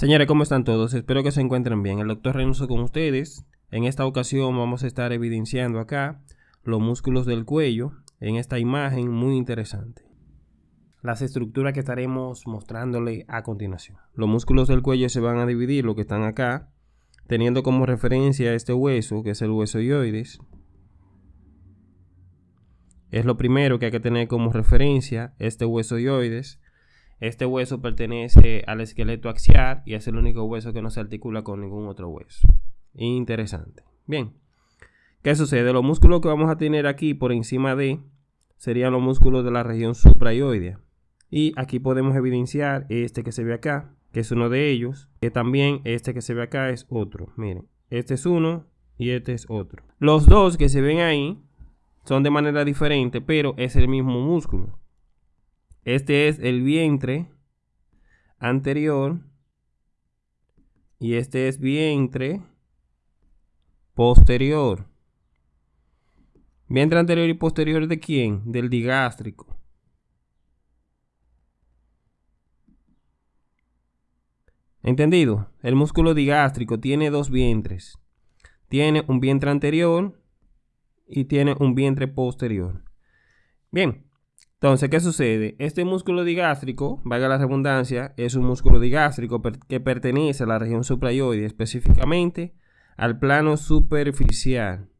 Señores, ¿cómo están todos? Espero que se encuentren bien. El doctor Reynoso con ustedes. En esta ocasión vamos a estar evidenciando acá los músculos del cuello en esta imagen muy interesante. Las estructuras que estaremos mostrándole a continuación. Los músculos del cuello se van a dividir, lo que están acá, teniendo como referencia este hueso, que es el hueso ioides. Es lo primero que hay que tener como referencia, este hueso ioides. Este hueso pertenece al esqueleto axial y es el único hueso que no se articula con ningún otro hueso. Interesante. Bien. ¿Qué sucede? Los músculos que vamos a tener aquí por encima de serían los músculos de la región suprayoidea. Y aquí podemos evidenciar este que se ve acá, que es uno de ellos. Que también este que se ve acá es otro. Miren, este es uno y este es otro. Los dos que se ven ahí son de manera diferente, pero es el mismo músculo. Este es el vientre anterior y este es vientre posterior. Vientre anterior y posterior de quién? Del digástrico. ¿Entendido? El músculo digástrico tiene dos vientres. Tiene un vientre anterior y tiene un vientre posterior. Bien, entonces, ¿qué sucede? Este músculo digástrico, valga la redundancia, es un músculo digástrico que pertenece a la región suprayoide, específicamente al plano superficial.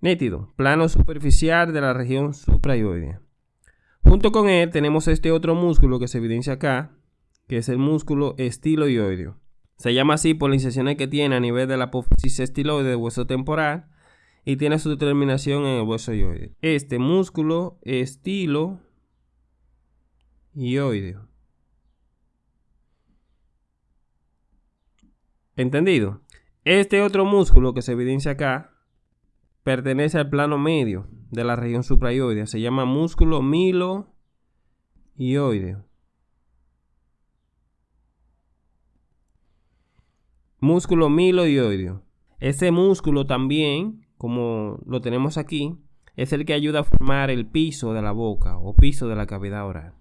Nítido, plano superficial de la región suprayoide. Junto con él tenemos este otro músculo que se evidencia acá, que es el músculo estiloideo. Se llama así por las incisiones que tiene a nivel de la apófisis estiloide del hueso temporal y tiene su terminación en el hueso ioide. Este músculo estilo ioideo. ¿Entendido? Este otro músculo que se evidencia acá pertenece al plano medio de la región supraioidea. Se llama músculo milo ioideo. Músculo milo ioideo. Ese músculo también como lo tenemos aquí, es el que ayuda a formar el piso de la boca o piso de la cavidad oral.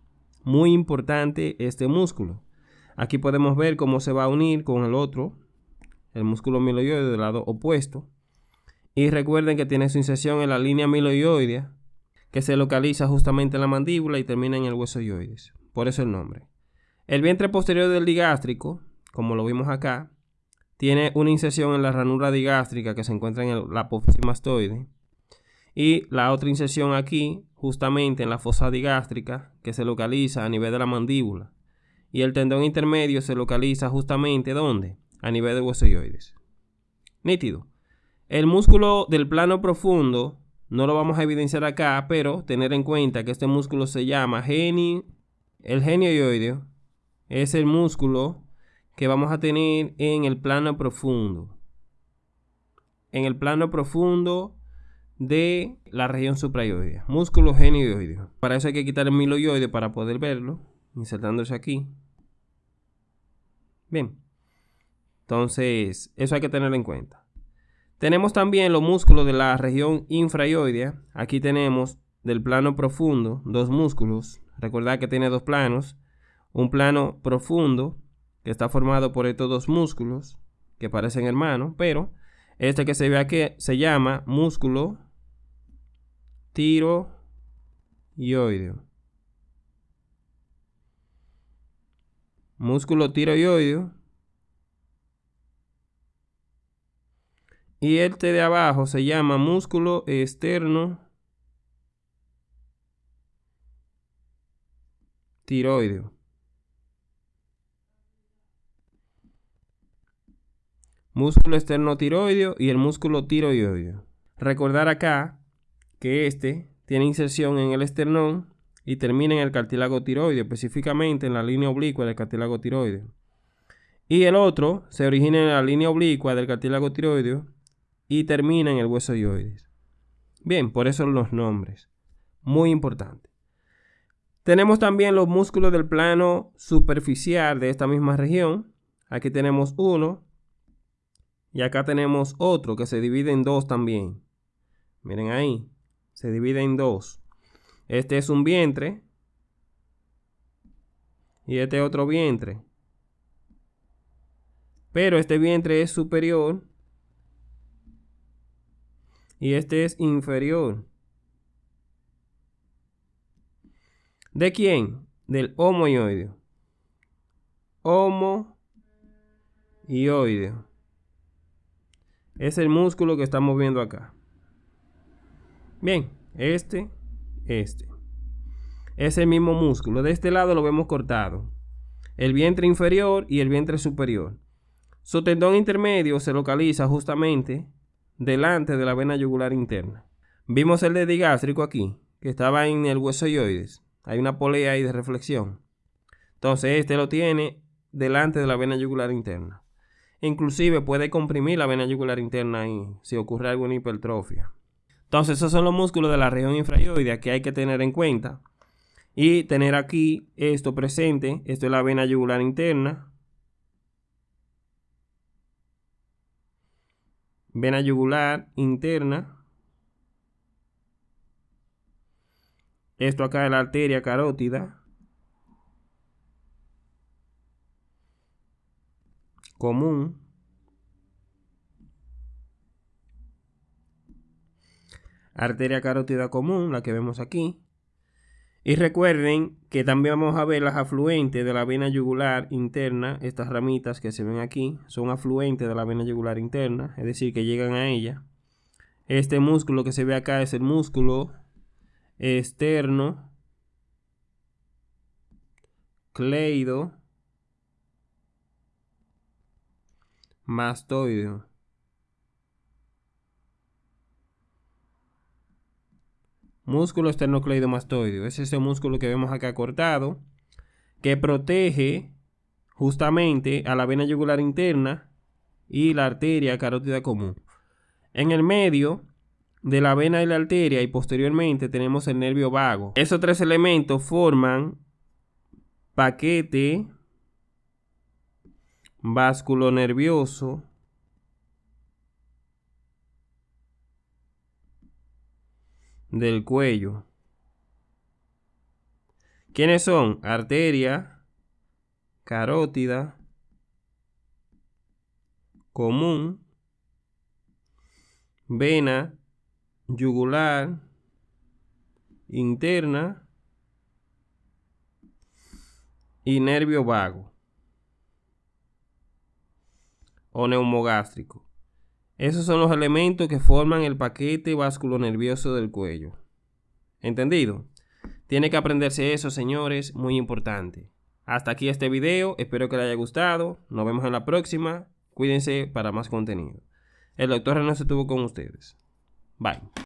Muy importante este músculo. Aquí podemos ver cómo se va a unir con el otro, el músculo miloioide del lado opuesto. Y recuerden que tiene su inserción en la línea miloioidea, que se localiza justamente en la mandíbula y termina en el hueso ioides. Por eso el nombre. El vientre posterior del digástrico, como lo vimos acá, tiene una inserción en la ranura digástrica que se encuentra en la apófisis. Y la otra inserción aquí, justamente en la fosa digástrica, que se localiza a nivel de la mandíbula. Y el tendón intermedio se localiza justamente ¿dónde? A nivel de huesoioides. Nítido. El músculo del plano profundo no lo vamos a evidenciar acá, pero tener en cuenta que este músculo se llama geni, el genioideo. Es el músculo que vamos a tener en el plano profundo. En el plano profundo de la región suprayoidea. Músculo genioideo. Para eso hay que quitar el miloioide para poder verlo. Insertándose aquí. Bien. Entonces, eso hay que tenerlo en cuenta. Tenemos también los músculos de la región infrayoidea. Aquí tenemos del plano profundo dos músculos. Recordad que tiene dos planos. Un plano profundo que está formado por estos dos músculos que parecen hermanos, pero este que se ve aquí se llama músculo tiroideo. Músculo tiroideo. Y este de abajo se llama músculo externo tiroideo. Músculo externo tiroideo y el músculo tiroideo. Recordar acá que este tiene inserción en el esternón y termina en el cartílago tiroideo, específicamente en la línea oblicua del cartílago tiroideo. Y el otro se origina en la línea oblicua del cartílago tiroideo y termina en el hueso ioides. Bien, por eso los nombres. Muy importante. Tenemos también los músculos del plano superficial de esta misma región. Aquí tenemos uno, y acá tenemos otro que se divide en dos también. Miren ahí. Se divide en dos. Este es un vientre. y este otro vientre. Pero este vientre es superior y este es inferior. ¿De quién? Del homoioideo. Homoioideo. Es el músculo que estamos viendo acá. Bien, este, este. Es el mismo músculo. De este lado lo vemos cortado. El vientre inferior y el vientre superior. Su tendón intermedio se localiza justamente delante de la vena yugular interna. Vimos el de digástrico aquí, que estaba en el hueso yoides. Hay una polea ahí de reflexión. Entonces este lo tiene delante de la vena yugular interna. Inclusive puede comprimir la vena yugular interna ahí si ocurre alguna hipertrofia. Entonces esos son los músculos de la región infrayoidea que hay que tener en cuenta. Y tener aquí esto presente. Esto es la vena yugular interna. Vena yugular interna. Esto acá es la arteria carótida. Común. Arteria carótida común, la que vemos aquí. Y recuerden que también vamos a ver las afluentes de la vena yugular interna. Estas ramitas que se ven aquí son afluentes de la vena yugular interna, es decir, que llegan a ella. Este músculo que se ve acá es el músculo externo cleido mastoideo. Músculo esternocleidomastoideo. Es ese músculo que vemos acá cortado que protege justamente a la vena yugular interna y la arteria carótida común. En el medio de la vena y la arteria y posteriormente tenemos el nervio vago. Esos tres elementos forman paquete nervioso del cuello. ¿Quiénes son? Arteria, carótida, común, vena, yugular, interna y nervio vago o neumogástrico. Esos son los elementos que forman el paquete nervioso del cuello. ¿Entendido? Tiene que aprenderse eso, señores, muy importante. Hasta aquí este video, espero que les haya gustado. Nos vemos en la próxima. Cuídense para más contenido. El doctor René estuvo con ustedes. Bye.